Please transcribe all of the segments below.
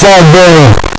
Father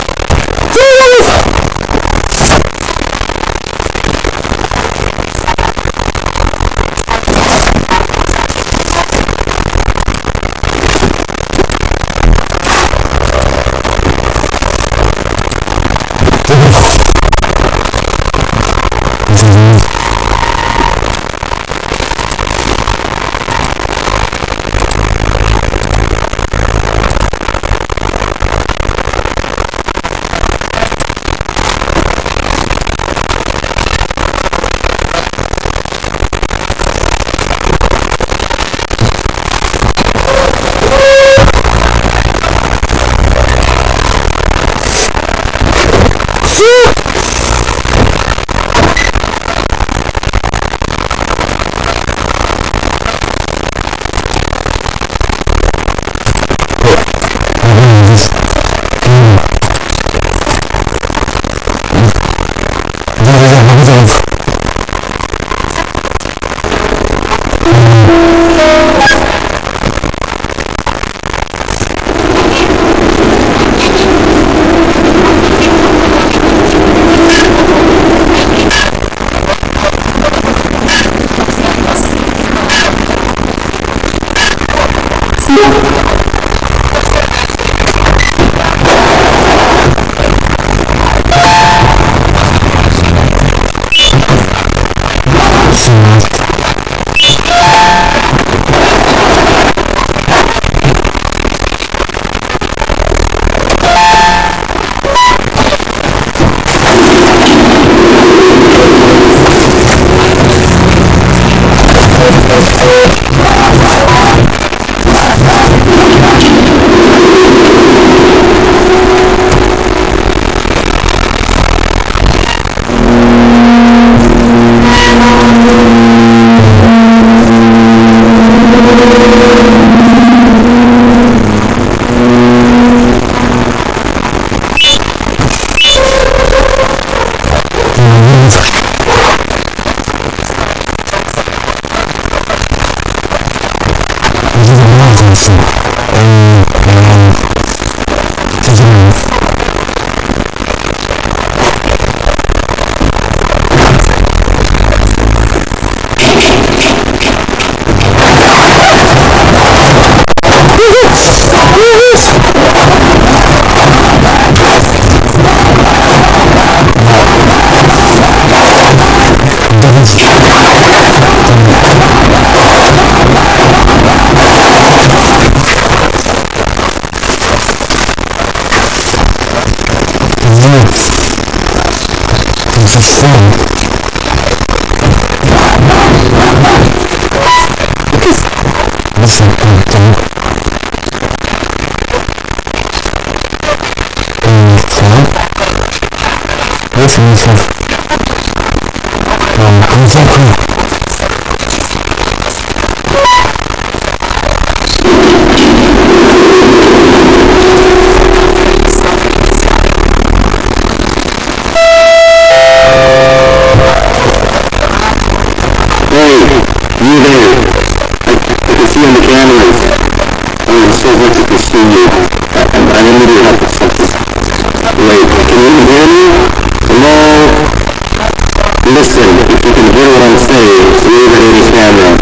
définition. Um, exactly. Hey, you there. I, I can see on the camera. Listen, if you can hear what I'm saying, wave at any camera.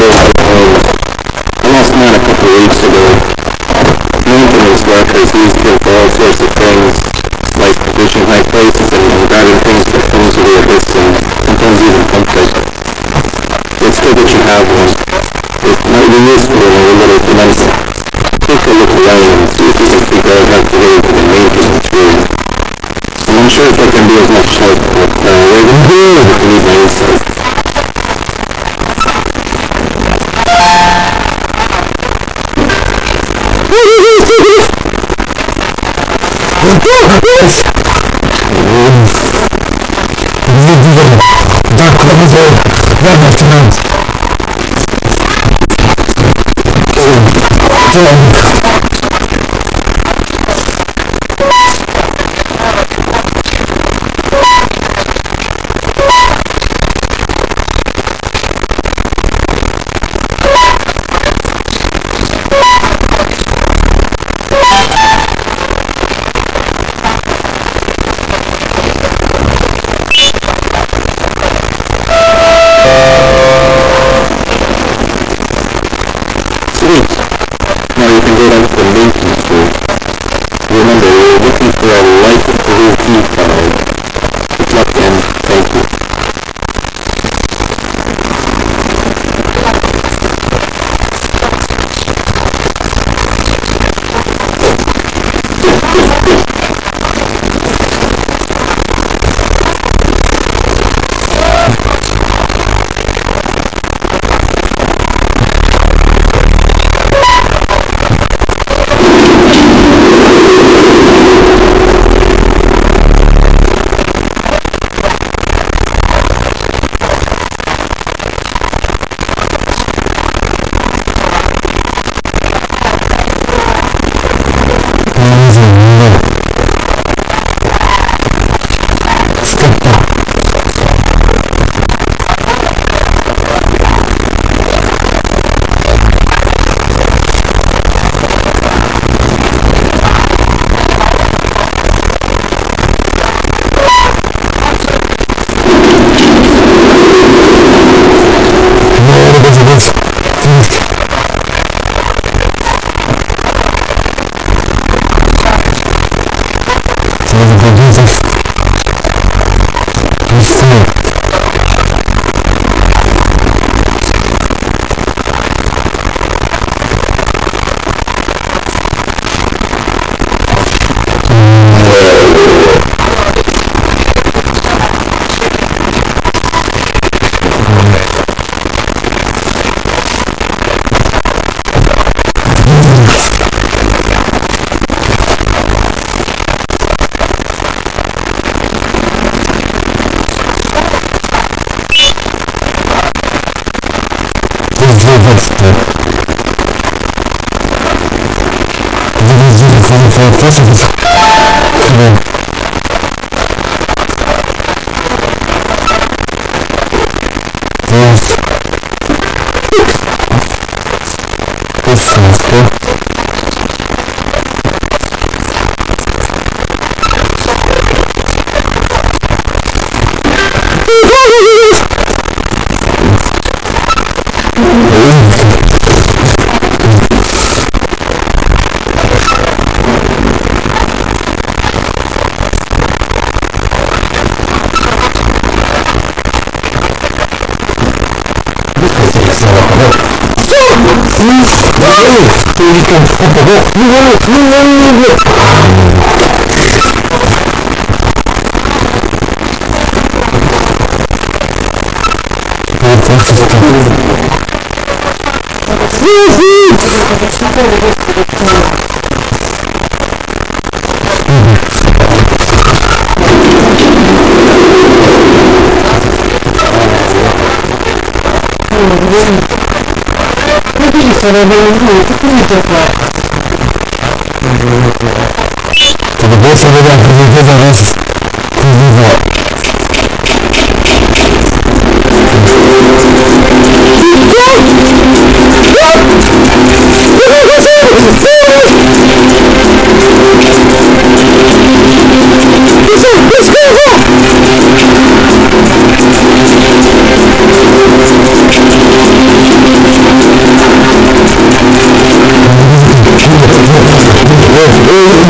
years ago, almost not a couple weeks ago, maintenance workers used killed for all sorts of things, like reaching high places and, and grabbing things that comes with your wrists and sometimes even comfort. It's good that you have one. It might be useful in a little finesse. Take a look around and see if you can figure out how to relate to the maintenance room. I'm not sure if I can be as much help, but uh, we're going to need my insight. Le gouvernement, dans the link is to can stop the box. You want it, you want it. Нет, я сейчас Слышит!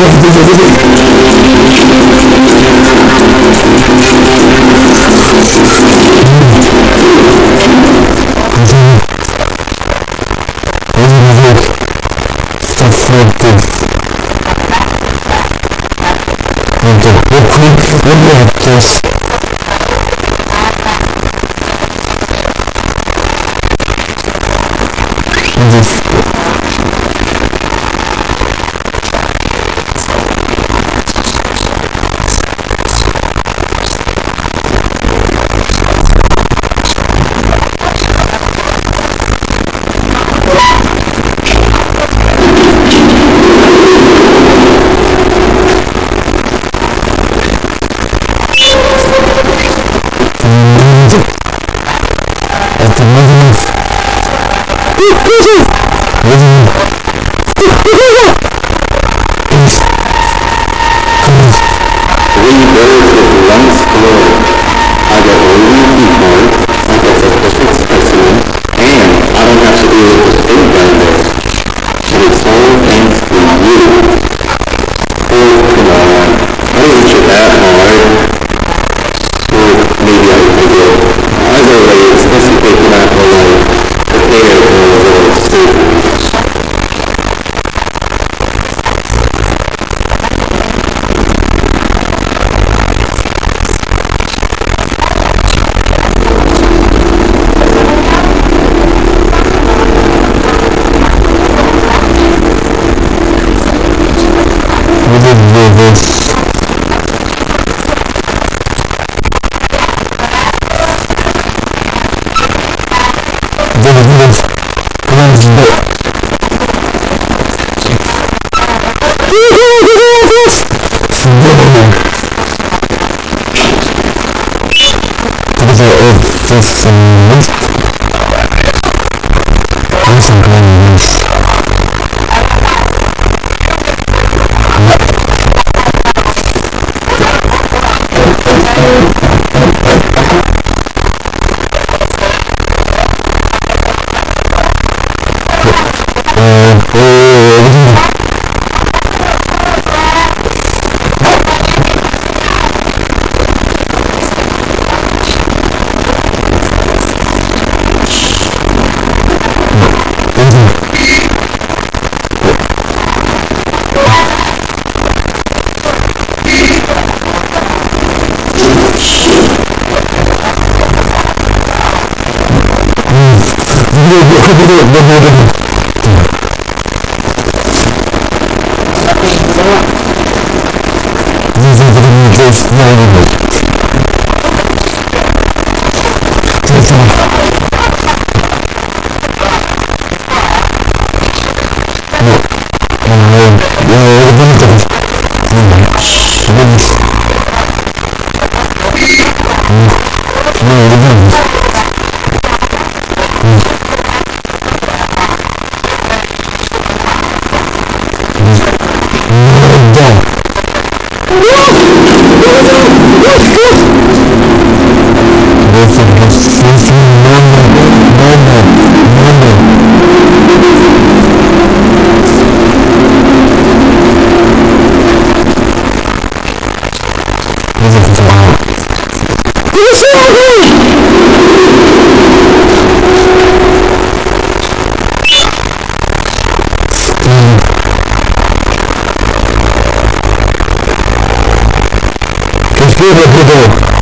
of the day. video, video, video. г д е т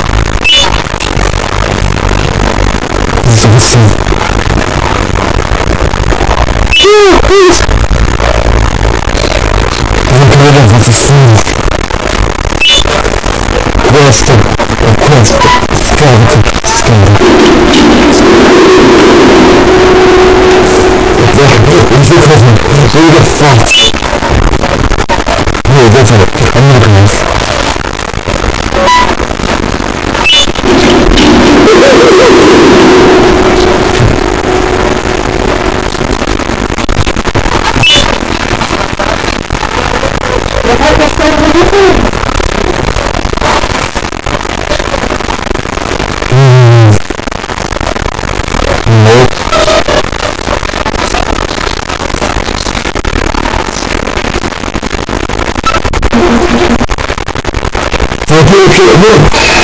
chegou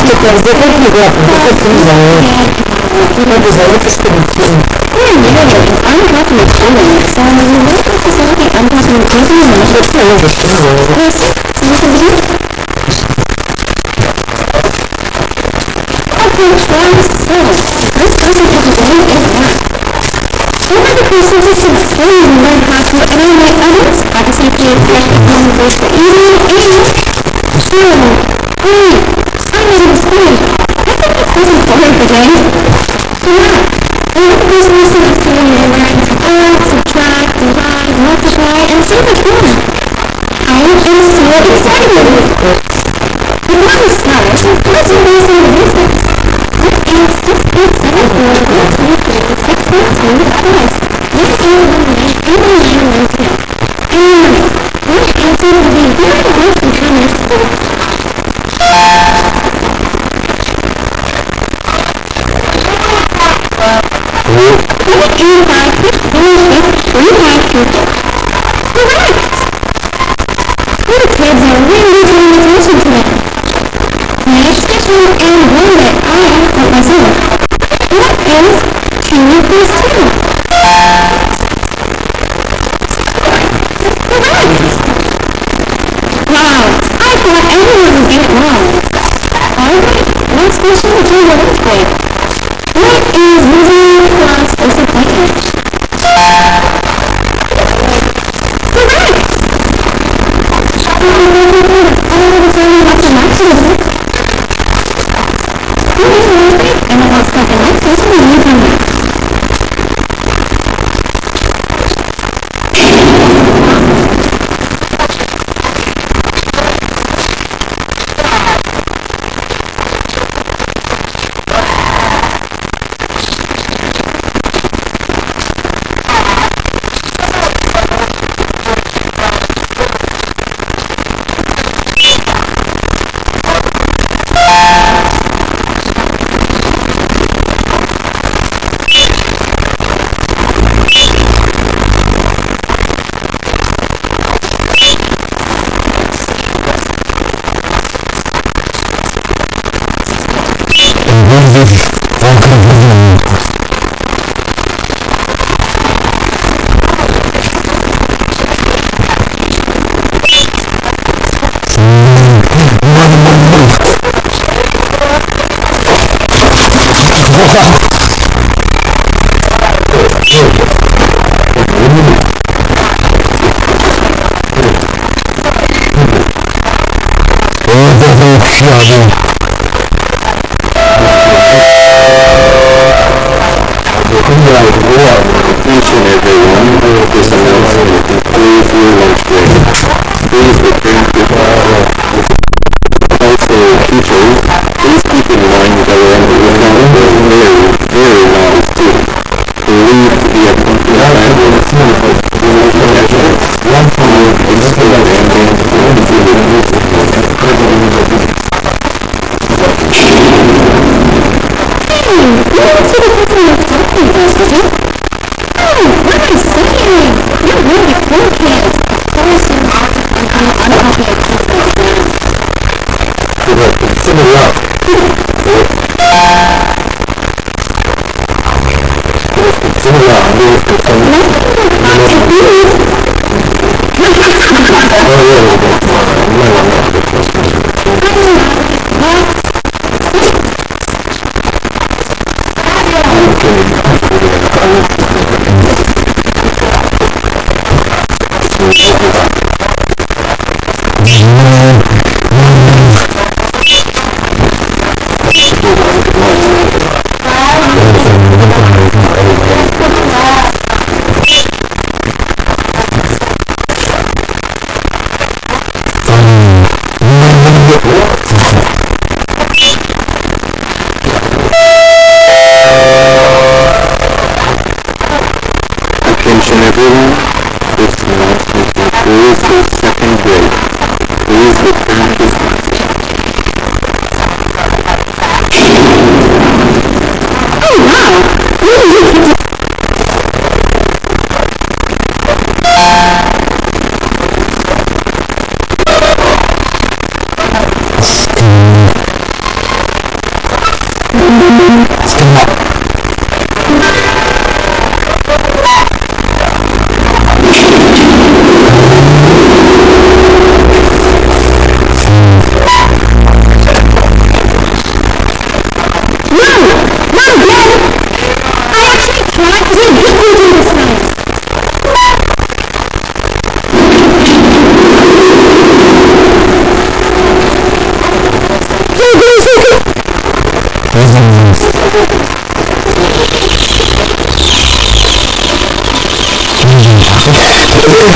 что там за кухню главное, как ты не знаешь. Надо заняться спиритизмом. Thank you. Miren, esto es Brasil. すいません。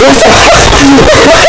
Oh, my God.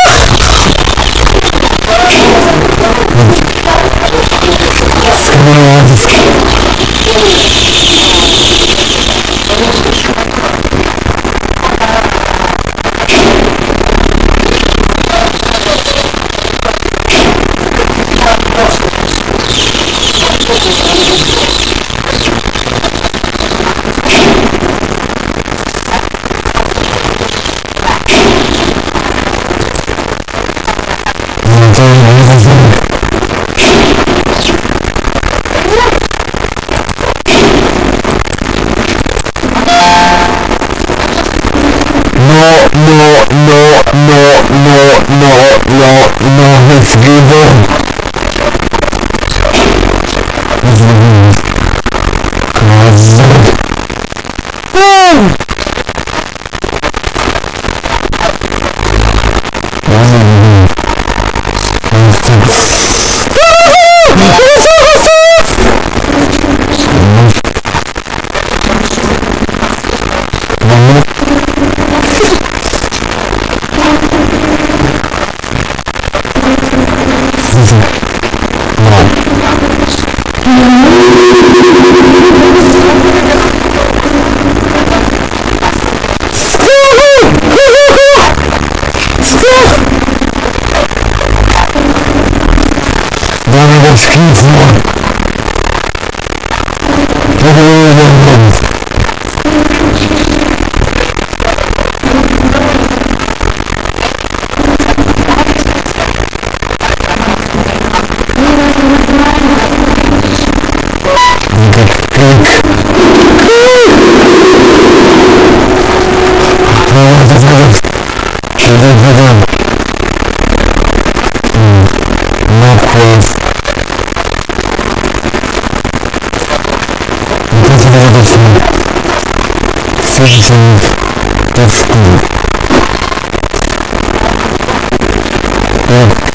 F. F.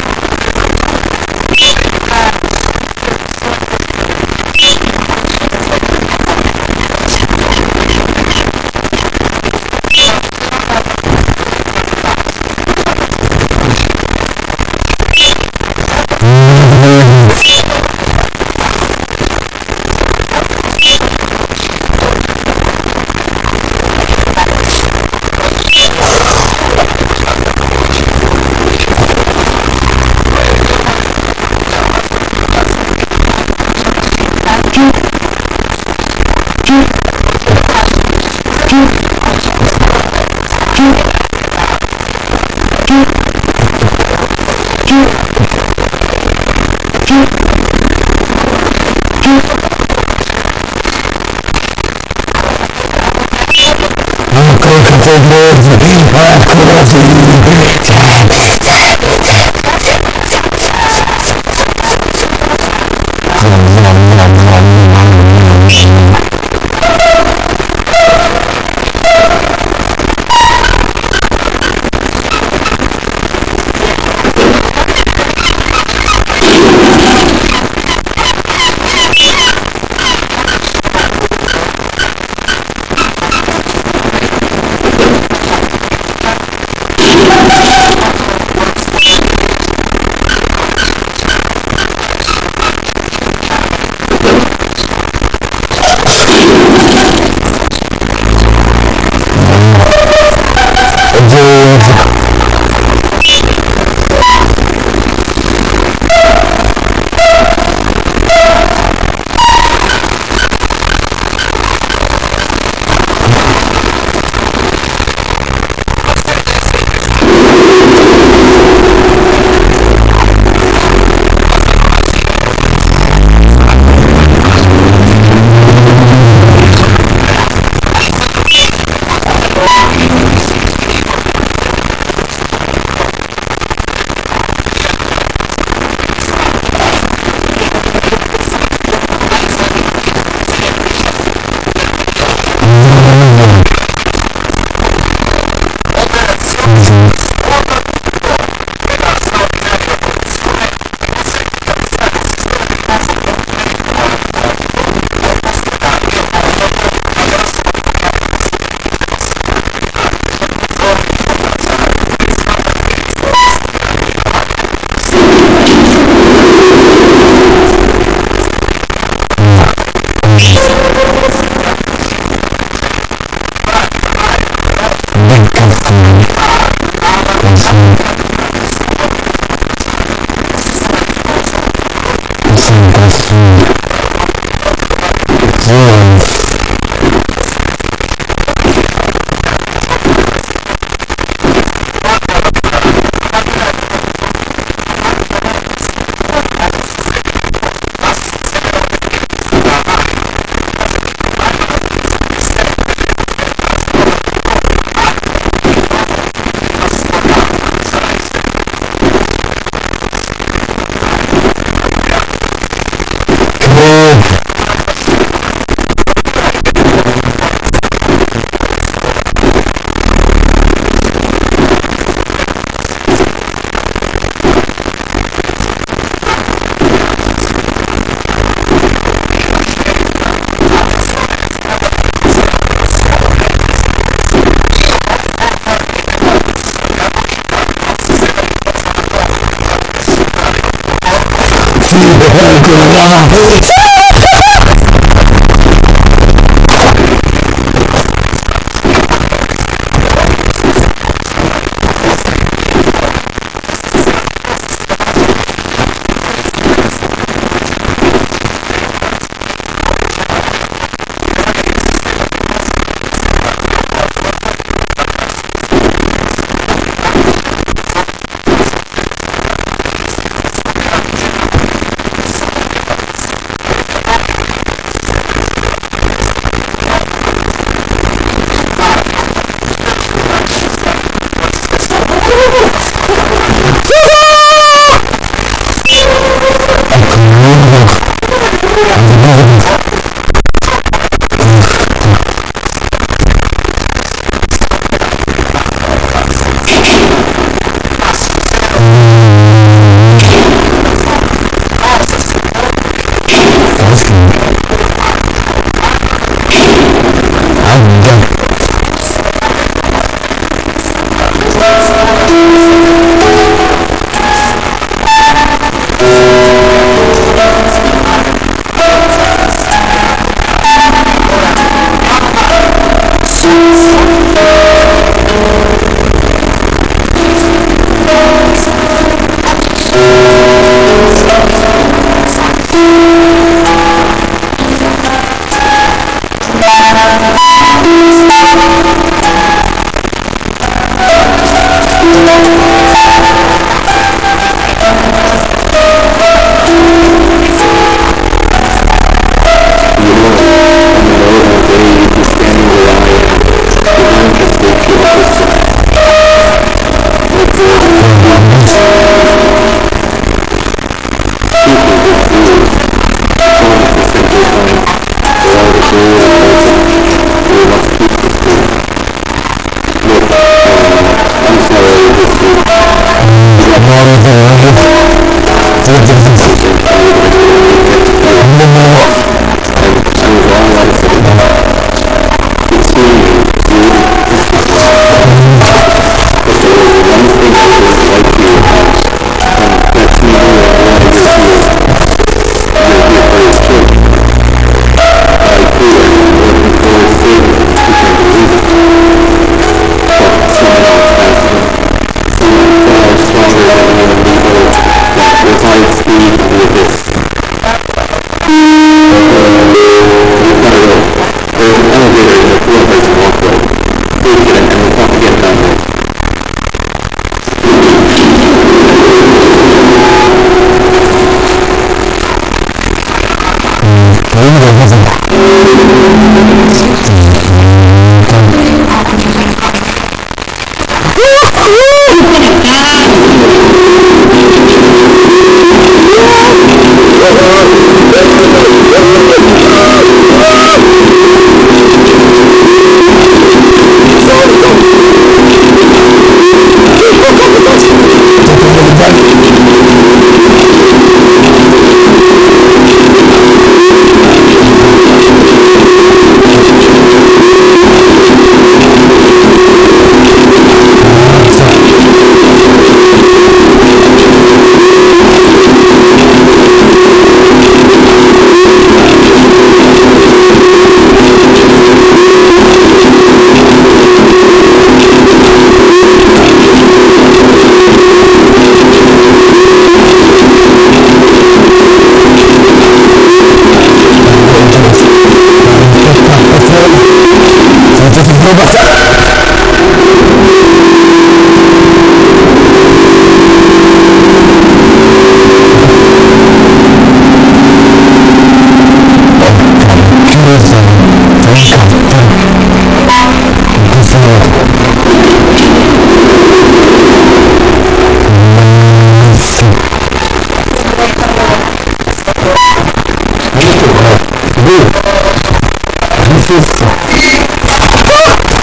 God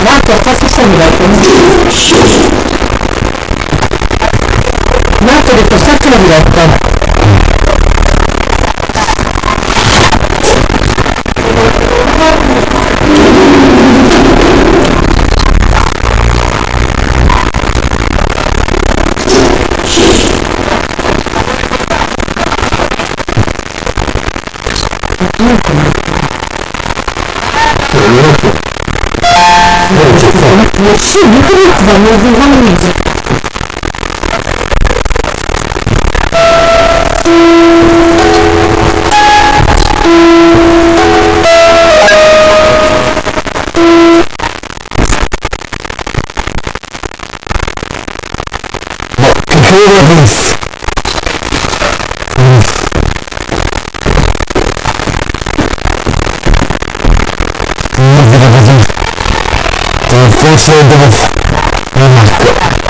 なんと私自身がいてますなんとですとさっきの日がいた也是一个日子的名字，他教えてください。